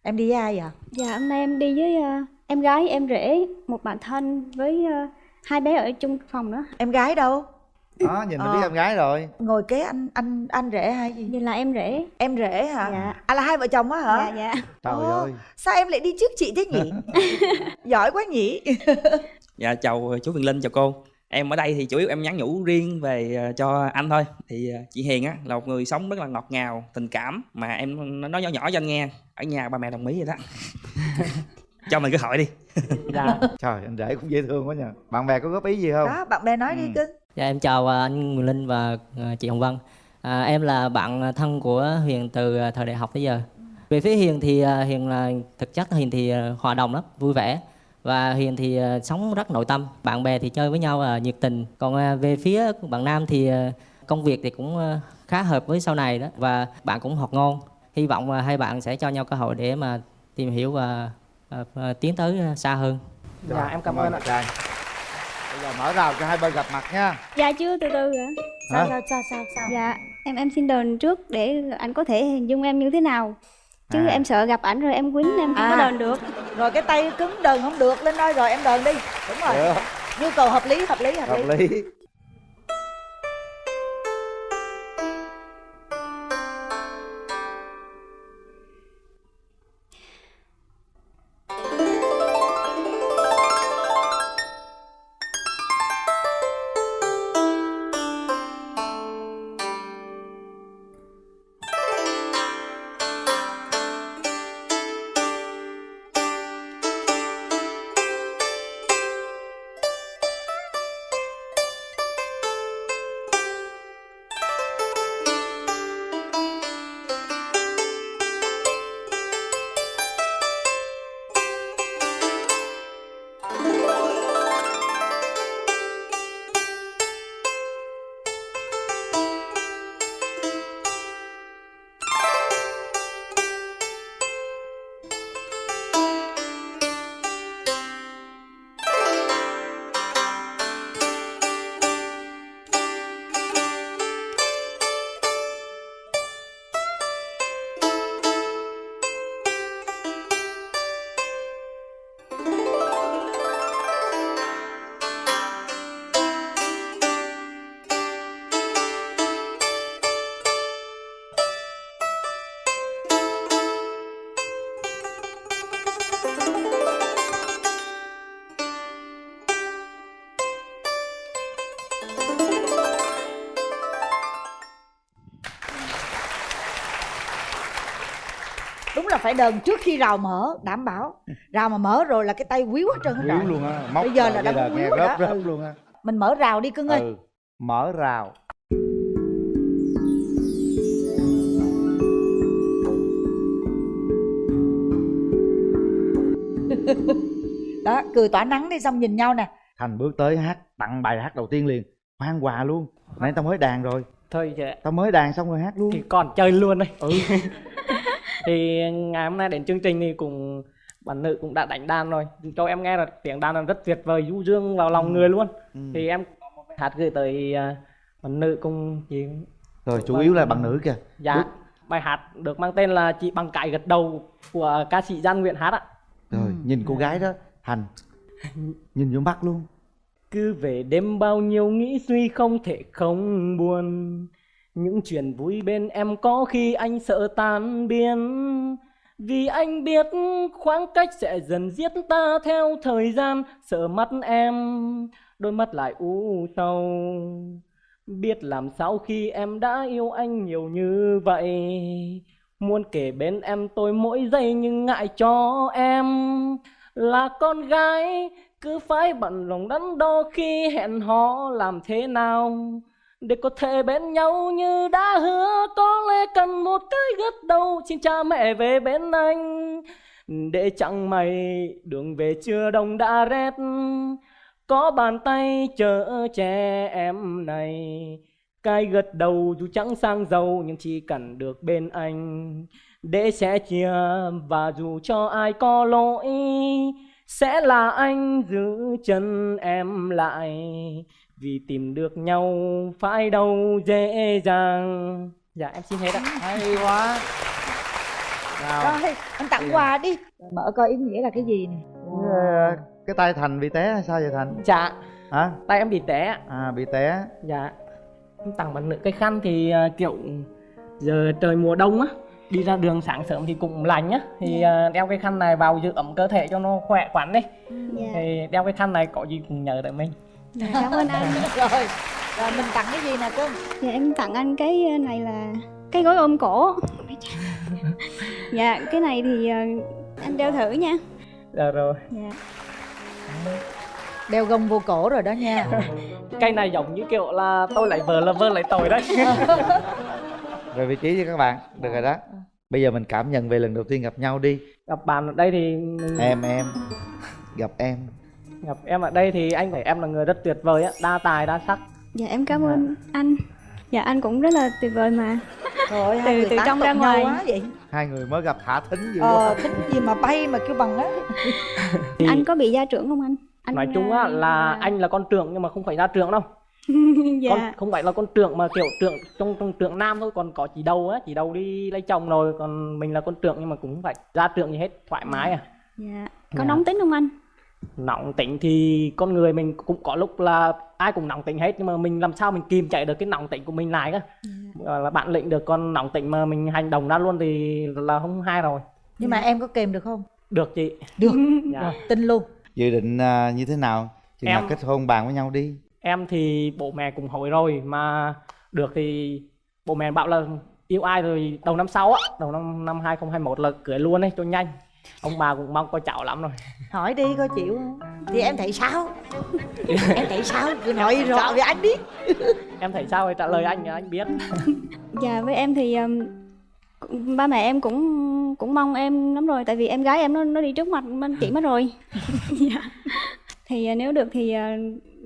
Em đi với ai vậy? Dạ hôm nay em đi với à, em gái em rể một bạn thân với à, hai bé ở chung phòng nữa. Em gái đâu? Đó nhìn là Ờ. biết em gái rồi. Ngồi kế anh anh anh rể hay gì? Như là em rể. Em rể hả? Dạ. à là hai vợ chồng á hả? Dạ dạ. Trời Ồ, ơi. sao em lại đi trước chị thế nhỉ? Giỏi quá nhỉ. Dạ chào chú Quyền Linh chào cô Em ở đây thì chủ yếu em nhắn nhủ riêng về ờ, cho anh thôi. Thì ờ, chị Hiền á là một người sống rất là ngọt ngào, tình cảm Mà em nói nhỏ nhỏ cho anh nghe Ở nhà ba mẹ đồng ý vậy đó. Cho mình cơ hội đi. Dạ. Trời anh rể cũng dễ thương quá nhờ. Bạn bè có góp ý gì không? Đó bạn bè nói đi Ừ. cưng Dạ em chào à, anh Nguyễn Linh và chị Hồng Vân. À, em là bạn thân của Hiền từ thời đại học tới giờ. Về phía Hiền thì Hiền là thực chất Hiền thì hòa đồng lắm, vui vẻ và Hiền thì à, sống rất nội tâm. Bạn bè thì chơi với nhau à, nhiệt tình. Còn à, về phía bạn Nam thì công việc thì cũng khá hợp với sau này đó và bạn cũng học ngon. Hy vọng hai bạn sẽ cho nhau cơ hội để mà tìm hiểu và tiến tới xa hơn. dạ em cảm ơn ơn ạ trai bây giờ mở rào cho hai bên gặp mặt nha dạ chưa từ từ ạ sao Hả? sao sao sao sao dạ em em xin đền trước để anh có thể hình dung em như thế nào chứ À. em sợ gặp ảnh rồi em quýnh em không À. có đền được. Rồi cái tay cứng đờn không được lên đây rồi em đờn đi. Đúng rồi. Được. Nhu cầu hợp lý hợp lý hợp, lý. Hợp lý. đúng phải đờn trước khi rào mở đảm bảo. Rào mà mở rồi là cái tay quý quá trơn quýu luôn á bây giờ là đã là quýu rớp, ừ. luôn mình mở rào đi cưng ừ. ơi mở rào. Đó cười tỏa nắng đi xong nhìn nhau nè. Thành bước tới hát tặng bài hát đầu tiên liền. Hoang quà luôn. Nãy tao mới đàn rồi. Thôi vậy. Tao mới đàn xong rồi hát luôn. Thì còn chơi luôn đấy ừ. thì ngày hôm nay đến chương trình thì cùng bạn nữ cũng đã đánh đàn rồi. Cho em nghe là tiếng đàn là rất tuyệt vời du dương vào lòng người luôn. Ừ. thì em có một bài hát gửi tới à, bạn nữ cùng chị. Rồi chủ yếu là bằng nữ kìa. Dạ Bước- bài hát được mang tên là chị bằng cái gật đầu của ca sĩ Giang Nguyện hát ạ. Rồi nhìn cô gái đó thành nhìn vô mắt luôn. Cứ về đêm bao nhiêu nghĩ suy không thể không buồn những chuyện vui bên em có khi anh sợ tan biến. Vì anh biết khoảng cách sẽ dần giết ta theo thời gian. Sợ mắt em, đôi mắt lại u sầu. Biết làm sao khi em đã yêu anh nhiều như vậy. Muốn kể bên em tôi mỗi giây nhưng ngại cho em. Là con gái, cứ phải bận lòng đắn đo khi hẹn hò làm thế nào để có thể bên nhau như đã hứa, có lẽ cần một cái gật đầu. Xin cha mẹ về bên anh, để chẳng may đường về chưa đông đã rét. Có bàn tay chở che em này, cái gật đầu dù chẳng sang giàu, nhưng chỉ cần được bên anh. Để sẽ chia và dù cho ai có lỗi, sẽ là anh giữ chân em lại vì tìm được nhau phải đâu dễ dàng. Dạ em xin hết ạ. Hay quá. Nào. Rồi anh tặng quà đi. Mở coi ý nghĩa là cái gì nè. Ờ, cái tay thành bị té hay sao vậy thành? Dạ. Hả? Tay em bị té. À bị té. Dạ. Em tặng bạn nữ cái khăn thì à, kiểu giờ trời mùa đông á đi ra đường sáng sớm thì cũng lạnh á. Thì à, đeo cái khăn này vào giữ ấm cơ thể cho nó khỏe khoắn đi. Dạ. Thì đeo cái khăn này có gì cũng nhờ tới mình Dạ, cảm ơn anh. Rồi rồi mình tặng cái gì nè cưng? Dạ em tặng anh cái này là cái gối ôm cổ. Dạ cái này thì ờ, anh đeo thử nha. Dạ rồi. Dạ. Đeo gông vô cổ rồi đó nha. Cây này giống như kiểu là tôi lại vợ là vợ lại tội đấy. Về vị trí cho các bạn được rồi đó. Bây giờ mình cảm nhận về lần đầu tiên gặp nhau đi. Gặp bạn ở đây thì em em. Gặp em gặp em ở đây thì anh thấy em là người rất tuyệt vời á đa tài đa sắc. Dạ em cảm ơn anh. Dạ anh cũng rất là tuyệt vời mà. Trời từ người từ trong ra ngoài. quá vậy. Hai người mới gặp thả thính dữ ờ quá. thích gì mà bay mà kêu bằng á. Anh có bị gia trưởng không anh? Anh nói chung á ờ, là anh là con trưởng nhưng mà không phải ra trưởng đâu. Dạ. Con không phải là con trưởng mà kiểu trưởng trong trong trưởng nam thôi còn có chỉ đầu á chỉ đầu đi lấy chồng rồi còn mình là con trưởng nhưng mà cũng không phải ra trưởng gì hết thoải mái à. Dạ. Có Dạ. nóng tính không anh nóng tính thì con người mình cũng có lúc là ai cũng nóng tính hết nhưng mà mình làm sao mình kìm chạy được cái nóng tính của mình lại á Gọi là bạn lĩnh được con nóng tính mà mình hành động ra luôn thì là không hay rồi. Nhưng mà em có kèm được không? Được chị. Được. Dạ. Tin luôn. Dự định à, như thế nào? Chừng nào Em- kết hôn bàn với nhau đi. Em thì bố mẹ cũng hỏi rồi mà được thì bố mẹ bảo là yêu ai rồi đầu năm sau á đầu năm năm 2021 là cưới luôn ấy cho nhanh ông bà cũng mong có cháu lắm rồi. Hỏi đi coi chịu không? Thì em thấy sao? Em thấy sao? Cứ nói rõ với anh đi. Em thấy sao thì trả lời anh anh biết. Dạ với em thì cũng- ba mẹ em cũng cũng mong em lắm rồi tại vì em gái em nó nó đi trước mặt anh chị mất rồi. Dạ. thì à, nếu được thì à,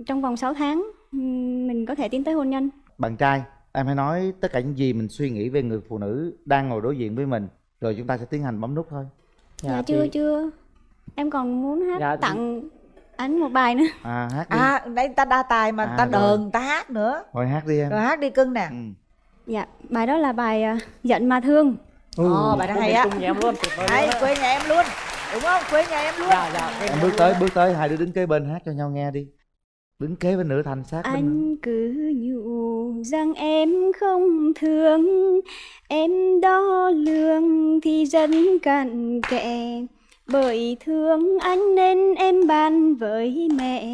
trong vòng 6 tháng mình có thể tiến tới hôn nhân. Bạn trai em hãy nói tất cả những gì mình suy nghĩ về người phụ nữ đang ngồi đối diện với mình rồi chúng ta sẽ tiến hành bấm nút thôi dạ, chưa chưa. Em còn muốn hát Dạ, tặng anh một bài nữa. À hát đi. À nãy ta đa tài mà À, ta rồi. đờn ta hát nữa. Thôi hát đi em. Rồi hát đi cưng nè. Ừ. dạ bài đó là bài à, giận mà thương. Ồ, bài đó hay á. chung nhà em luôn hay quê nhà em luôn. Đúng không? Quê nhà em luôn. Dạ dạ em em bước tới bước tới hai đứa đứng kế bên hát cho nhau nghe đi đứng kế bên nữ thành sát bên Anh cứ nhủ rằng em không thương. Em đo lường thì rất cặn kẽ. Bởi thương anh nên em bàn với mẹ.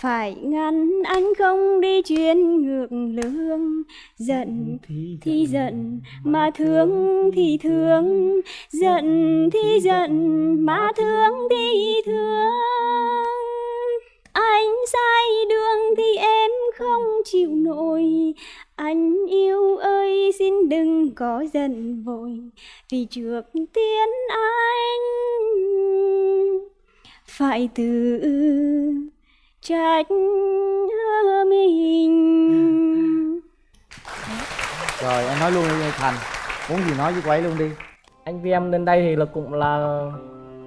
Phải ngăn anh không đi chuyến ngược lương. Giận thì giận mà thương thì thương. Giận thì giận mà thương thì thương anh sai đường thì em không chịu nổi. Anh yêu ơi xin đừng có giận vội Vì trước tiên anh phải tự trách mình. Rồi em nói luôn đi thành. Muốn gì nói với cô ấy luôn đi. Anh với em lên đây thì là cũng là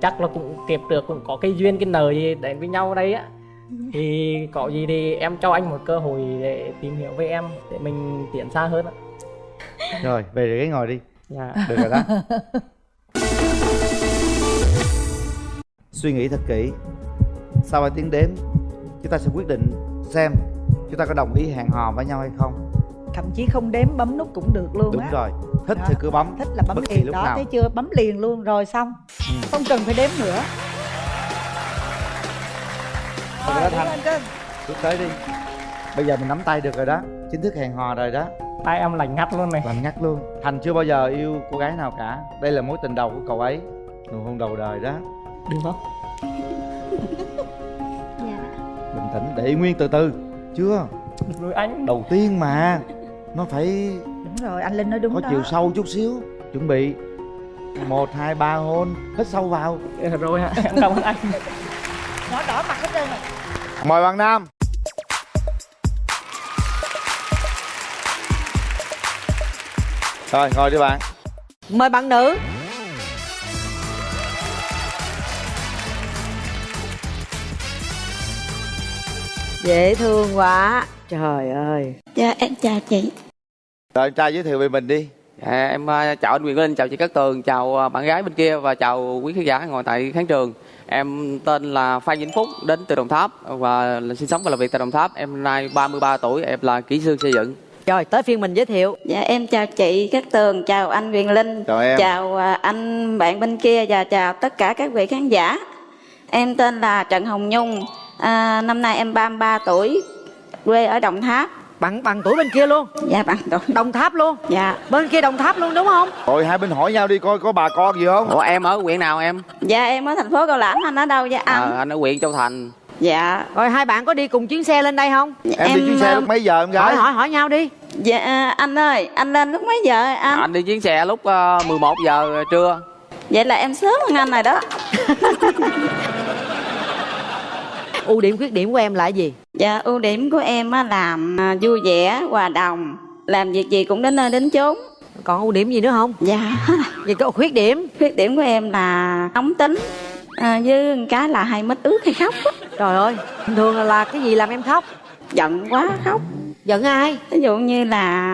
chắc là cũng kịp được cũng có cái duyên cái nợ gì đến với nhau đây á thì có gì thì em cho anh một cơ hội để tìm hiểu với em để mình tiến xa hơn á rồi về ghế ngồi đi. Dạ. Được rồi đó. Suy nghĩ thật kỹ. Sau 2 tiếng đếm chúng ta sẽ quyết định xem chúng ta có đồng ý hẹn hò với nhau hay không. Thậm chí không đếm bấm nút cũng được luôn đúng á. rồi. Thích Đó. thì cứ bấm. Thích là bấm bất kỳ liền lúc đó nào. thấy chưa? Bấm liền luôn. Rồi xong. Ừ. không cần phải đếm nữa Rồi đó Rồi, lên cưng. bước tới đi. Bây giờ mình nắm tay được rồi đó. Chính thức hẹn hò rồi đó. Tay em lạnh ngắt luôn này. Làm ngắt luôn. Thành chưa bao giờ yêu cô gái nào cả. Đây là mối tình đầu của cậu ấy. Nụ hôn đầu đời đó. Được không? Dạ. Bình tĩnh để nguyên từ từ. Chưa? Rồi anh. Đầu tiên mà. Nó phải đúng rồi anh linh nói đúng có đó. chiều sâu chút xíu. Chuẩn bị. Một hai ba hôn. Hít sâu vào. Rồi em cảm ơn anh. Nó đỏ mời bạn nam. Rồi ngồi đi bạn. Mời bạn nữ. Dễ thương quá. Trời ơi. Dạ em chào chị. Rồi anh trai giới thiệu về mình đi. Dạ, em à, chào anh Quyền Linh, chào chị Cát Tường, chào à, bạn gái bên kia và chào quý khán giả ngồi tại khán trường. Em tên là Phan Vĩnh Phúc, đến từ Đồng Tháp và sinh sống và làm việc tại Đồng Tháp. Em nay 33 tuổi, em là kỹ sư xây dựng. Rồi tới phiên mình giới thiệu Dạ em chào chị Cát Tường, chào anh Quyền Linh Chào em. Chào à, anh bạn bên kia và chào tất cả các vị khán giả Em tên là Trần Hồng Nhung à, Năm nay em 33 tuổi Quê ở Đồng Tháp Bằng bằng tuổi bên kia luôn. Dạ bằng tuổi. Đồng Tháp luôn. Dạ. Bên kia Đồng Tháp luôn đúng không? Rồi hai bên hỏi nhau đi coi có bà con gì không? Ủa em ở huyện nào em? Dạ em ở thành phố Cao Lãnh, anh ở đâu vậy anh? À, anh ở huyện Châu Thành. Dạ. Rồi hai bạn có đi cùng chuyến xe lên đây không? Em, đi chuyến xe à, lúc mấy giờ em gái? Hỏi hỏi hỏi nhau đi. Dạ à, anh ơi, anh lên lúc mấy giờ anh? Anh đi chuyến xe lúc uh, 11 giờ trưa. Vậy là em sớm hơn anh rồi đó Ưu điểm khuyết điểm của em là gì? Dạ ưu điểm của em á là à, vui vẻ, hòa đồng Làm việc gì cũng đến nơi đến chốn. Còn ưu điểm gì nữa không? Dạ. Vậy có khuyết điểm? Khuyết điểm của em là nóng tính à, Với cái là hay mất ướt hay khóc. Trời ơi thường là, là cái gì làm em khóc? Giận quá khóc. Giận ai? Ví dụ như là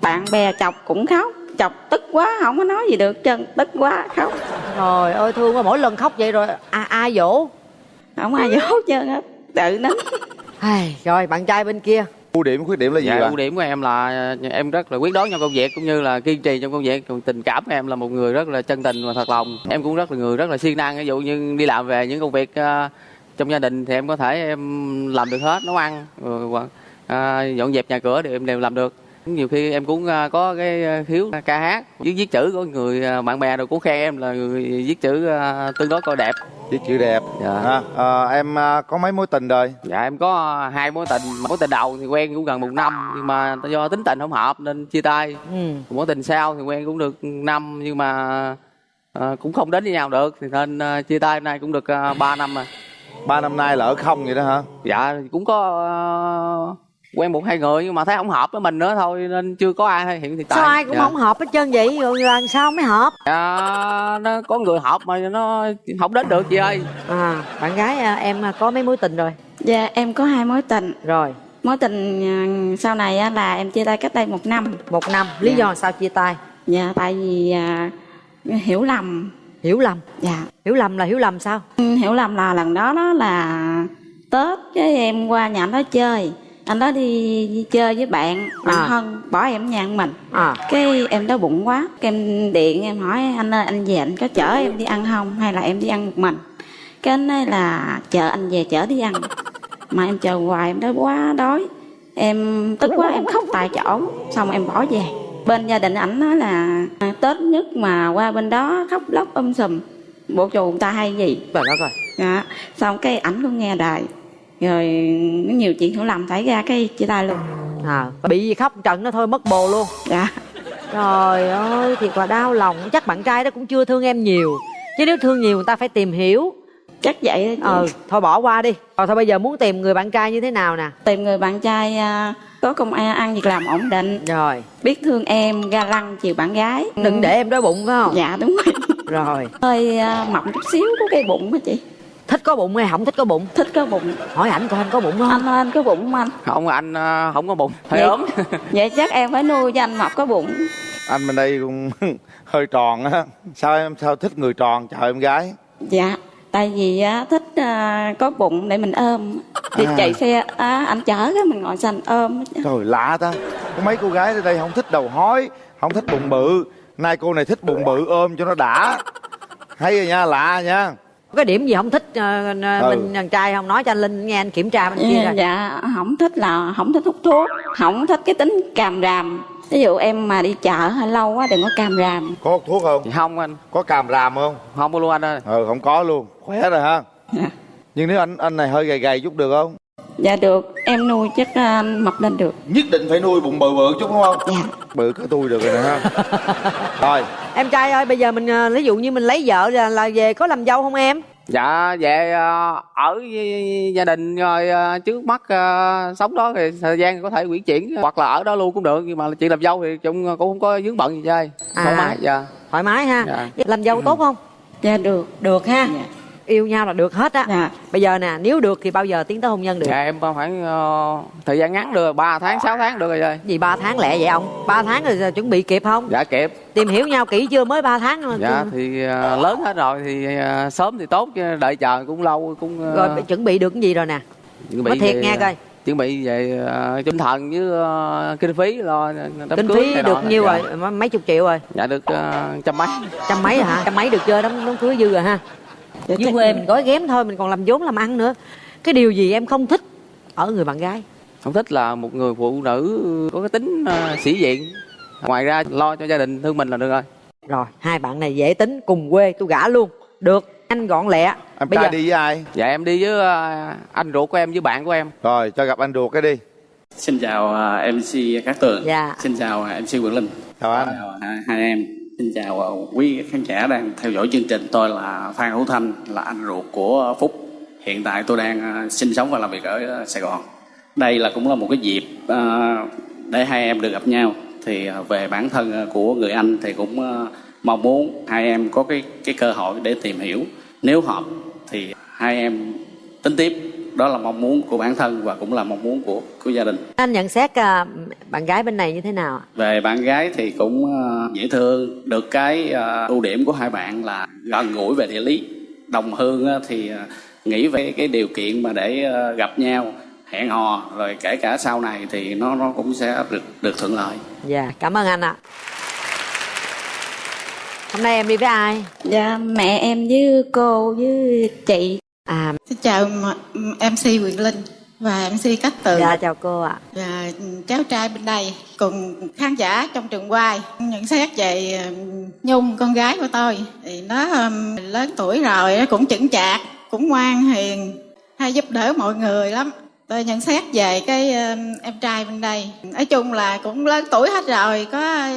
bạn bè chọc cũng khóc Chọc tức quá không có nói gì được chân Tức quá khóc. Trời ơi thương quá mỗi lần khóc vậy rồi à, ai dỗ Không ai dỗ hết trơn á Tự nín Ai, Rồi bạn trai bên kia ưu điểm khuyết điểm là gì Dạ, ưu điểm của em là em rất là quyết đoán trong công việc cũng như là kiên trì trong công việc. Còn tình cảm của em là một người rất là chân tình và thật lòng. Em cũng rất là người rất là siêng năng. Ví dụ như đi làm về những công việc à, trong gia đình thì em có thể em làm được hết, nấu ăn, rồi, hoặc, à, dọn dẹp nhà cửa thì em đều làm được. Nhiều khi em cũng có cái khiếu ca hát, viết viết chữ có người bạn bè rồi cũng khen em là người viết chữ tương đối coi đẹp. Viết chữ đẹp. Dạ. à, à, em à, có mấy mối tình rồi? Dạ em có hai mối tình, mối tình đầu thì quen cũng gần một năm nhưng mà do tính tình không hợp nên chia tay. ừ. mối tình sau thì quen cũng được năm nhưng mà à, cũng không đến với nhau được. Thì nên à, chia tay nay cũng được 3 năm rồi. Ba năm nay là ở không vậy đó hả? Dạ cũng có à, quen một hai người nhưng mà thấy không hợp với mình nữa thôi nên chưa có ai hiện thì tại. Sao ai cũng dạ. không hợp hết trơn vậy? Rồi làm sao mới hợp? Dạ, nó có người hợp mà nó không đến được chị ơi. À, Bạn gái à, em à, có mấy mối tình rồi? Dạ em có hai mối tình. Rồi. Mối tình à, sau này á là em chia tay cách đây một năm. Một năm. Lý Dạ. do sao chia tay? Dạ tại vì à, hiểu lầm. Hiểu lầm? Dạ. Hiểu lầm là hiểu lầm sao? Ừ, hiểu lầm là lần đó đó là Tết cái em qua nhà anh đó chơi anh đó đi, đi chơi với bạn bạn À. thân bỏ em ở nhà ăn mình. À. cái em đói bụng quá cái em điện em hỏi anh ơi anh về anh có chở em đi ăn không? Hay là em đi ăn một mình? Cái anh nói là chờ anh về chở đi ăn. Mà em chờ hoài em đói quá đói. Em tức quá em khóc tại chỗ xong em bỏ về. Bên gia đình ảnh nói là à, tết nhất mà qua bên đó khóc lóc um sùm. Bộ chù người ta hay gì? Trời đất ơi dạ. Xong cái ảnh cũng nghe đài rồi nhiều chuyện hiểu lầm xảy ra cái chia tay luôn. À, Bị gì khóc trận nó thôi mất bồ luôn. Dạ. Trời ơi thiệt là đau lòng. Chắc bạn trai đó cũng chưa thương em nhiều. Chứ nếu thương nhiều người ta phải tìm hiểu. Chắc vậy đó chị. ờ thôi bỏ qua đi. Rồi thôi bây giờ muốn tìm người bạn trai như thế nào nè? Tìm người bạn trai à, có công ăn ăn việc làm ổn định. Rồi. Biết thương em ga lăng chiều bạn gái. Đừng để em đói bụng phải không? Dạ đúng rồi. Rồi. Hơi à, mập chút xíu có cái bụng á chị thích có bụng hay không thích có bụng? Thích có bụng. Hỏi ảnh coi anh có bụng không? Anh anh có bụng không anh? Không anh ờ, không có bụng. Hơi Vậy- ốm. vậy chắc em phải nuôi cho anh mập có bụng. Anh bên đây cũng hơi tròn á. Sao em sao thích người tròn? Chào em gái. Dạ tại vì á, thích à, có bụng để mình ôm. Thì À. chạy xe á, anh chở cái mình ngồi xanh ôm. Trời lạ ta. Có mấy cô gái ở đây không thích đầu hói không thích bụng bự. Nay cô này thích bụng bự ôm cho nó đã. Hay rồi nha lạ nha cái điểm gì không thích ờ, Ừ. mình đàn trai không? Nói cho anh linh nghe anh kiểm tra bên kia rồi dạ không thích là không thích hút thuốc không thích cái tính càm ràm. Ví dụ em mà đi chợ hơi lâu quá đừng có càm ràm. Có hút thuốc không? Không anh. Có càm ràm không? Không có luôn anh ơi. Ừ không có luôn. Khỏe rồi ha nhưng nếu anh anh này hơi gầy gầy chút được không dạ được em nuôi chắc à, anh mập lên được. Nhất định phải nuôi bụng bự bự chút đúng không? Dạ bự cả tôi được rồi nè ha. Rồi. Em trai ơi bây giờ mình ờ, ví dụ như mình lấy vợ là, là về có làm dâu không em? Dạ về ờ, ở với gia đình rồi ờ, trước mắt ờ, sống đó thì thời gian có thể chuyển chuyển hoặc là ở đó luôn cũng được nhưng mà chuyện làm dâu thì chung cũng không có vướng bận gì chơi. Thoải mái dạ. Thoải mái ha. Dạ. làm dâu tốt không? Dạ được. Được ha yêu nhau là được hết á. Dạ. bây giờ nè nếu được thì bao giờ tiến tới hôn nhân được? Dạ em khoảng ờ, thời gian ngắn được 3 tháng 6 tháng được rồi chơi gì ba tháng lẹ vậy ông? Ba tháng rồi giờ chuẩn bị kịp không? Dạ kịp. Tìm hiểu nhau kỹ chưa? Mới 3 tháng mà dạ thì ờ, lớn hết rồi thì ờ, sớm thì tốt chứ đợi chờ cũng lâu cũng ờ, rồi chuẩn bị được cái gì rồi nè? chuẩn nói thiệt về- nghe coi. chuẩn bị về uh, tinh thần với ờ, kinh phí lo đám kinh cưới phí được nọ. nhiêu dạ. rồi? Mấy chục triệu rồi. Dạ được ờ, trăm mấy. Trăm mấy rồi hả? Trăm mấy được chưa? Đám đám cưới dư rồi ha Dạ, dưới quê mình gói ghém thôi mình còn làm vốn làm ăn nữa. Cái điều gì em không thích ở người bạn gái? Không thích là một người phụ nữ có cái tính ờ, sĩ diện. Ngoài ra lo cho gia đình thương mình là được rồi. Rồi hai bạn này dễ tính cùng quê tôi gả luôn. Được anh gọn lẹ. Em Bây trai giờ- đi với ai? Dạ em đi với ờ, anh ruột của em với bạn của em. Rồi cho gặp anh ruột cái đi. Xin chào à, MC Cát Tường. Dạ. Xin chào MC Quỳnh Linh. chào anh. Chào hai, hai em. Xin chào quý khán giả đang theo dõi chương trình. Tôi là Phan Hữu Thanh, là anh ruột của Phúc. Hiện tại tôi đang à, sinh sống và làm việc ở à, Sài Gòn. Đây là cũng là một cái dịp à, để hai em được gặp nhau. Thì về bản thân của người anh thì cũng mong muốn hai em có cái cái cơ hội để tìm hiểu. Nếu hợp thì hai em tính tiếp. Đó là mong muốn của bản thân và cũng là mong muốn của của gia đình. anh nhận xét à, bạn gái bên này như thế nào ạ? về bạn gái thì cũng ờ, dễ thương. Được cái ờ, ưu điểm của hai bạn là gần gũi về địa lý. Đồng hương á, thì ờ, nghĩ về cái điều kiện mà để ờ, gặp nhau hẹn hò rồi kể cả sau này thì nó nó cũng sẽ được được thuận lợi. Dạ cảm ơn anh ạ. Hôm nay em đi với ai? Dạ mẹ em với cô với chị à. Xin chào MC Quyền Linh và MC Cát Tường. Dạ chào cô ạ. Và cháu trai bên đây cùng khán giả trong trường quay nhận xét về Nhung con gái của tôi. Thì nó lớn tuổi rồi nó cũng chững chạc cũng ngoan hiền hay giúp đỡ mọi người lắm. Tôi nhận xét về cái em trai bên đây. Nói chung là cũng lớn tuổi hết rồi có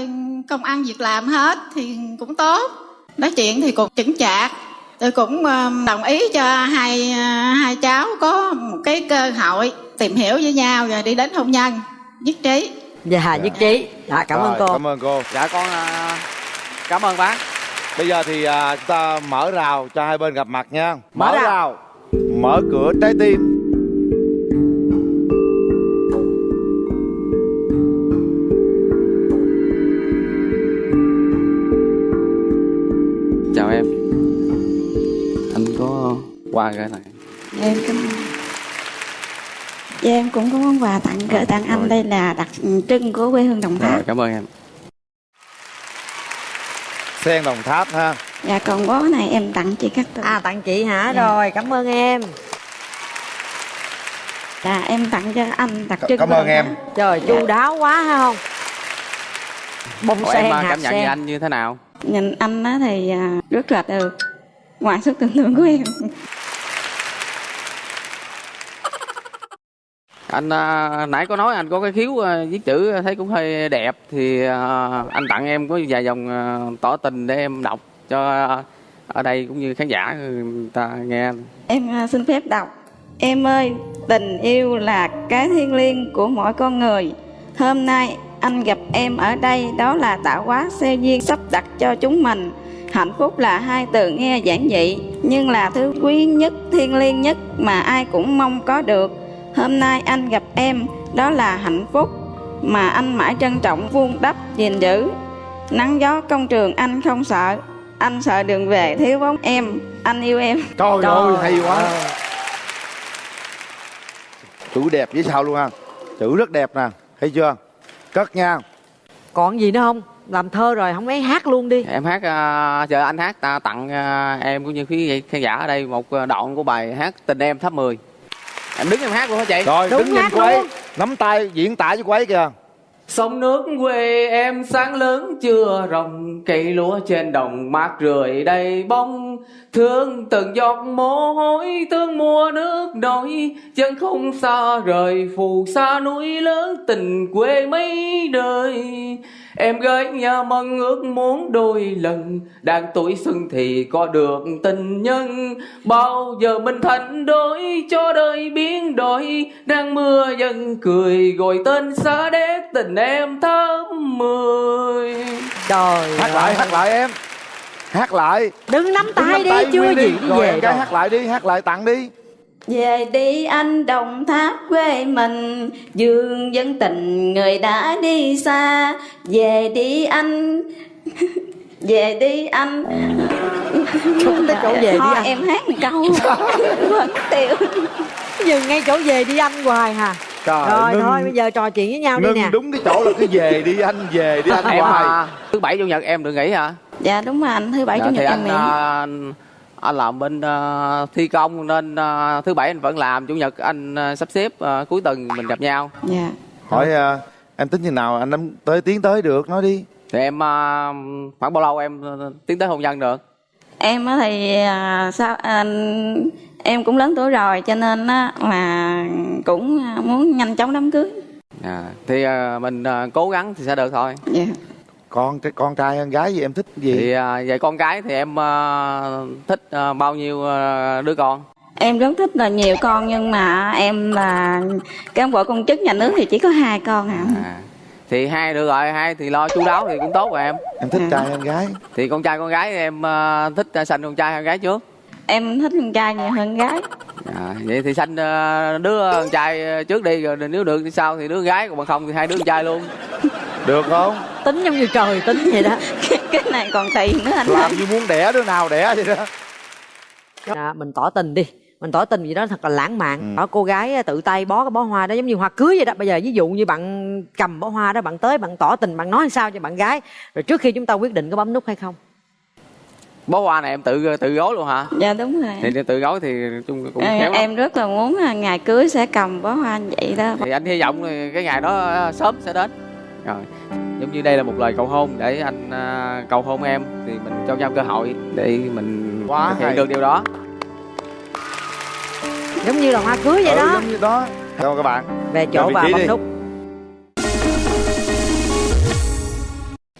công ăn việc làm hết thì cũng tốt. Nói chuyện thì cũng chững chạc tôi cũng um, đồng ý cho hai uh, hai cháu có một cái cơ hội tìm hiểu với nhau rồi đi đến hôn nhân. Nhất trí. Dạ nhất trí. Dạ cảm ơn Rồi, cô. cảm ơn cô. Dạ con à, cảm ơn bác. Bây giờ thì chúng ta mở rào cho hai bên gặp mặt nha. Mở rào. mở cửa trái tim qua cái này em cảm ơn Dạ em cũng có món quà tặng gửi tặng anh đây là đặc trưng của quê hương Đồng rồi Tháp. cảm ơn em sen đồng tháp ha Dạ còn bó này em tặng chị Tường. à tặng chị hả Dạ. rồi cảm ơn em Dạ em tặng cho anh đặc trưng. cảm ơn em. Tháp. trời chu đáo quá hay không bông Ủa, sen em hạt cảm nhận sen về anh như thế nào Nhìn anh á thì à, rất là được. Ngoài sức tưởng tượng của em. Anh à, nãy có nói anh có cái khiếu à, viết chữ à, thấy cũng hơi đẹp thì à, anh tặng em có vài dòng à, tỏ tình để em đọc cho à, ở đây cũng như khán giả ừ, người ta nghe Em à, xin phép đọc. Em ơi, tình yêu là cái thiêng liêng của mỗi con người. Hôm nay anh gặp em ở đây đó là tạo hóa xe duyên sắp đặt cho chúng mình. Hạnh phúc là hai từ nghe giản dị nhưng là thứ quý nhất, thiêng liêng nhất mà ai cũng mong có được. Hôm nay anh gặp em đó là hạnh phúc mà anh mãi trân trọng vuông đắp gìn giữ. Nắng gió công trường anh không sợ, anh sợ đường về thiếu bóng em, anh yêu em. Trời, ơi hay quá. Chữ đẹp với sao luôn ha. Chữ rất đẹp nè thấy chưa? Cất nha. Còn gì nữa không? Làm thơ rồi không ấy hát luôn đi. Em hát uh, chờ anh hát ta tặng à, em cũng như quý khán giả ở đây một à, đoạn của bài hát tình em thấp 10 em đứng em hát luôn hả chị? Rồi đứng nhìn cô ấy. nắm tay diễn tả với cô ấy kìa. Sông nước quê em sáng lớn chưa rồng Cây lúa trên đồng mát rượi đầy bông Thương từng giọt mồ hôi Thương mùa nước nổi Chân không xa rời Phù sa núi lớn Tình quê mấy đời. Em gái nhà mong ước muốn đôi lần Đang tuổi xuân thì có được tình nhân. Bao giờ mình thành đôi cho đời biến đổi Đang mưa dần cười gọi tên xa đét tình em thơm mười. Trời hát lại hát lại em hát lại. Đứng nắm Đứng tay đi nắm chưa nguyên gì đi. rồi về cái hát lại đi hát lại tặng đi. Về đi anh đồng tháp quê mình Dương dân tình người đã đi xa. Về đi anh Về đi anh. Không tới chỗ về đi anh. em hát một câu. Tiêu. Dừng ngay chỗ về đi anh hoài hà Trời, Rồi ngưng- thôi bây giờ trò chuyện với nhau đi ngưng nè. đúng cái chỗ là cứ về đi anh về đi anh em hoài. à, thứ bảy chủ nhật em được nghỉ hả? Dạ đúng rồi anh. Thứ bảy Dạ, chủ nhật em anh nghỉ. à, anh, anh làm bên à, thi công nên à, thứ bảy anh vẫn làm chủ nhật anh à, sắp xếp à, cuối tuần mình gặp nhau. Dạ. Hỏi à, em tính như nào? Anh em tới tiến tới được nói đi. Thì em à, khoảng bao lâu em tiến tới hôn nhân được Em á thì à, sao anh em cũng lớn tuổi rồi cho nên á là cũng à, muốn nhanh chóng đám cưới. à, thì à, mình à, cố gắng thì sẽ được thôi Dạ. con con trai hơn gái gì em thích gì thì à, về con cái thì em à, thích à, bao nhiêu à, đứa con Em rất thích là nhiều con nhưng mà em là cán bộ công chức nhà nước thì chỉ có hai con à. Thì hai được rồi hai thì lo chu đáo thì cũng tốt rồi em. Em thích trai hơn gái. Thì con trai con gái thì em à, thích sanh con trai hơn gái trước. Em thích con trai nhiều hơn gái. à, vậy thì sanh à, đứa con trai trước đi rồi nếu được thì sau thì đứa gái còn bằng không thì hai đứa con trai luôn. Được không? Tính giống như trời tính vậy đó. Cái này còn tiền nữa anh làm như muốn đẻ đứa nào đẻ vậy đó. À, Mình tỏ tình đi mình tỏ tình gì đó thật là lãng mạn Ừ. cô gái tự tay bó cái bó hoa đó giống như hoa cưới vậy đó bây giờ ví dụ như bạn cầm bó hoa đó bạn tới bạn tỏ tình bạn nói sao cho bạn gái rồi trước khi chúng ta quyết định có bấm nút hay không bó hoa này em tự tự gói luôn hả Dạ đúng rồi. thì tự gói thì chung cũng Em, khéo lắm. em rất là muốn là ngày cưới sẽ cầm bó hoa như vậy đó. thì anh hy vọng cái ngày đó à, sớm sẽ đến rồi giống như đây là một lời cầu hôn để anh à, cầu hôn em thì mình cho nhau cơ hội để mình Quá thực hiện hay. được điều đó giống như là hoa cưới vậy Ừ, đó. giống như đó. Chào các bạn. Về chỗ trí bấm nút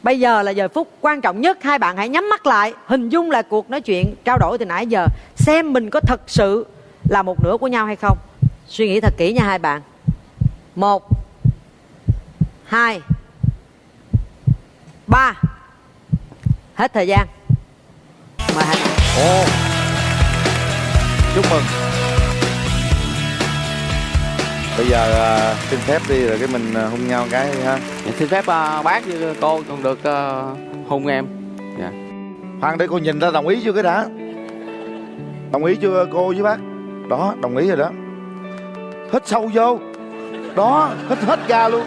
Bây giờ là giờ phút quan trọng nhất. Hai bạn hãy nhắm mắt lại Hình dung lại cuộc nói chuyện trao đổi từ nãy giờ Xem mình có thật sự là một nửa của nhau hay không. Suy nghĩ thật kỹ nha hai bạn. Một Hai Ba. Hết thời gian. Mời hai bạn. Ồ. Chúc mừng Bây giờ à, xin phép đi rồi cái mình à, hôn nhau cái đi ha. Dạ, xin phép à, bác với cô còn được à, hôn em. Dạ. Khoan để cô nhìn ra đồng ý chưa cái đã? Đồng ý chưa cô với bác? Đó đồng ý rồi đó. Hít sâu vô. Đó hít hết ra luôn